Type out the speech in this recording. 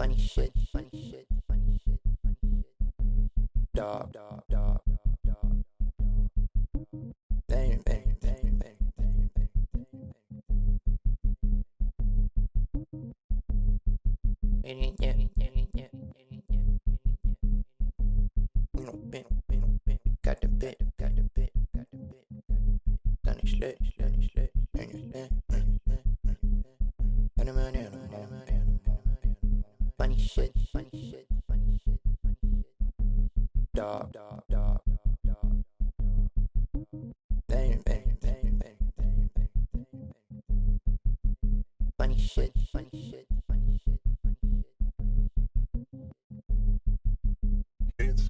funny shit, funny shit, funny shit, funny shit. Dog, dog, dog, dog, dog. dog. Bang, bang, bang, bang, bang, bang, bang. Bing, bing. Got the bit, got the bit, got the bit, got the bit. Done it slit, slit, slit, done it slit, Funny shit, funny shit, funny shit, funny shit. Dog, dog, dog, dog, dog, dog. Bang, bang, bang, bang, bang, bang, bang, bang. Funny shit, funny shit, funny shit, funny shit. Can't see,